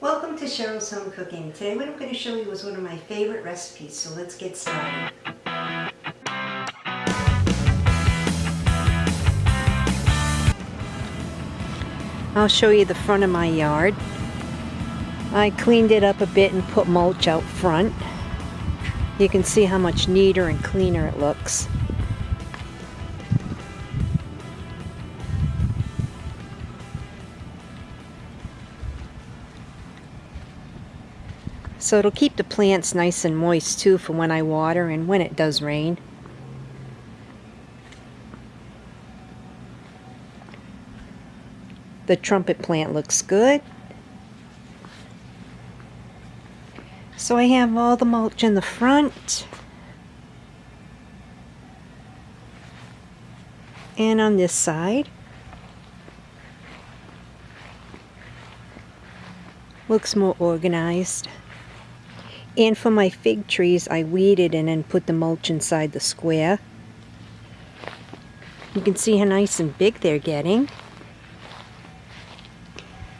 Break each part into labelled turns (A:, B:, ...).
A: Welcome to Cheryl's Home Cooking. Today what I'm going to show you is one of my favorite recipes, so let's get started. I'll show you the front of my yard. I cleaned it up a bit and put mulch out front. You can see how much neater and cleaner it looks. So it'll keep the plants nice and moist too for when I water and when it does rain. The trumpet plant looks good. So I have all the mulch in the front. And on this side. Looks more organized. And for my fig trees, I weeded and then put the mulch inside the square. You can see how nice and big they're getting.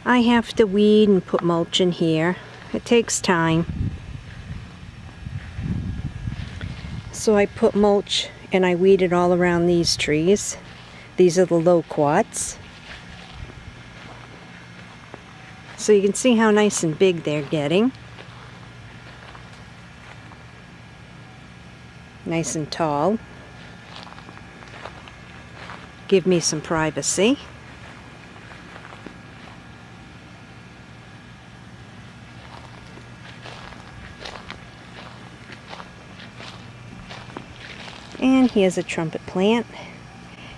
A: I have to weed and put mulch in here. It takes time. So I put mulch and I weeded all around these trees. These are the loquats. So you can see how nice and big they're getting. Nice and tall. Give me some privacy. And here's a trumpet plant.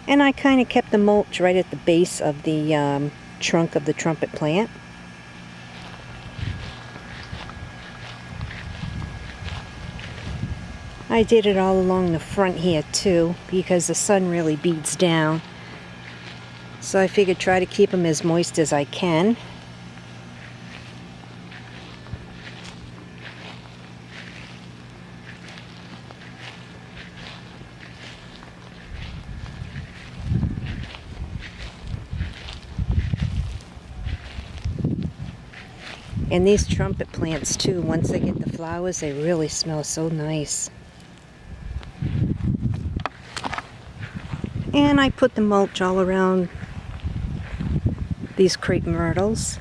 A: And I kind of kept the mulch right at the base of the um, trunk of the trumpet plant. I did it all along the front here too because the sun really beats down. So I figured try to keep them as moist as I can. And these trumpet plants too, once they get the flowers, they really smell so nice. And I put the mulch all around these crepe myrtles.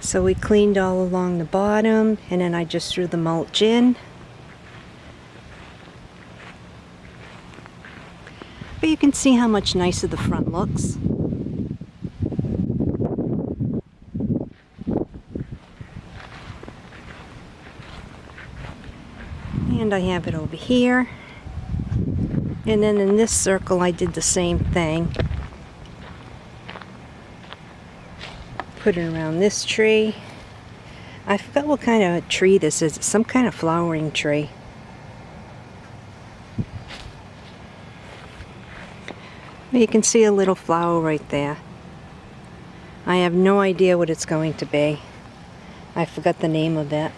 A: So we cleaned all along the bottom and then I just threw the mulch in. But you can see how much nicer the front looks. And I have it over here. And then in this circle I did the same thing. Put it around this tree. I forgot what kind of tree this is. Some kind of flowering tree. You can see a little flower right there. I have no idea what it's going to be. I forgot the name of it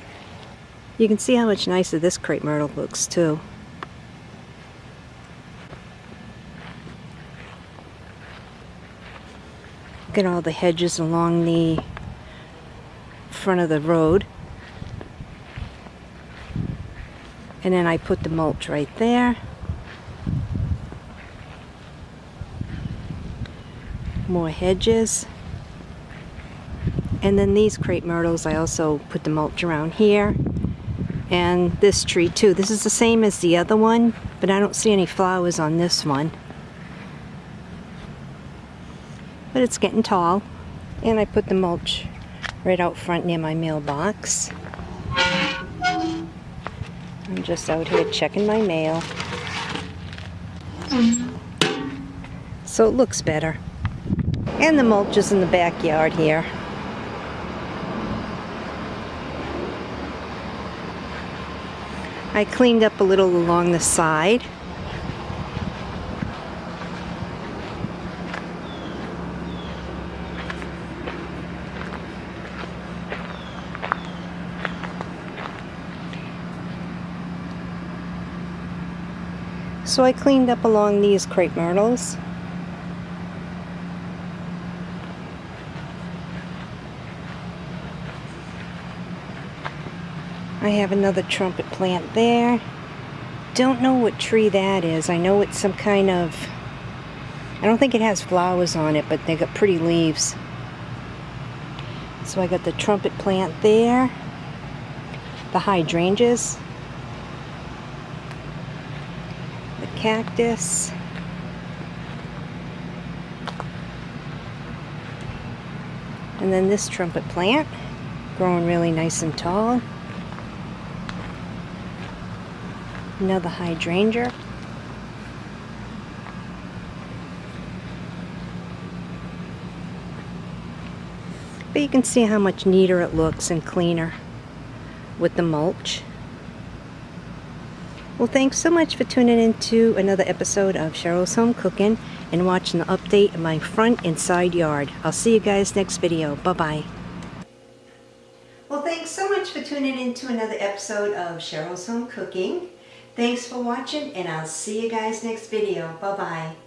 A: you can see how much nicer this crepe myrtle looks too. Look at all the hedges along the front of the road. And then I put the mulch right there. More hedges. And then these crepe myrtles, I also put the mulch around here and this tree too. This is the same as the other one, but I don't see any flowers on this one. But it's getting tall. And I put the mulch right out front near my mailbox. I'm just out here checking my mail. So it looks better. And the mulch is in the backyard here. I cleaned up a little along the side. So I cleaned up along these crepe myrtles. I have another trumpet plant there. Don't know what tree that is. I know it's some kind of... I don't think it has flowers on it, but they got pretty leaves. So I got the trumpet plant there. The hydrangeas. The cactus. And then this trumpet plant, growing really nice and tall. Another hydrangea. But you can see how much neater it looks and cleaner with the mulch. Well, thanks so much for tuning in to another episode of Cheryl's Home Cooking and watching the update of my front and side yard. I'll see you guys next video. Bye-bye. Well, thanks so much for tuning in to another episode of Cheryl's Home Cooking. Thanks for watching, and I'll see you guys next video. Bye-bye.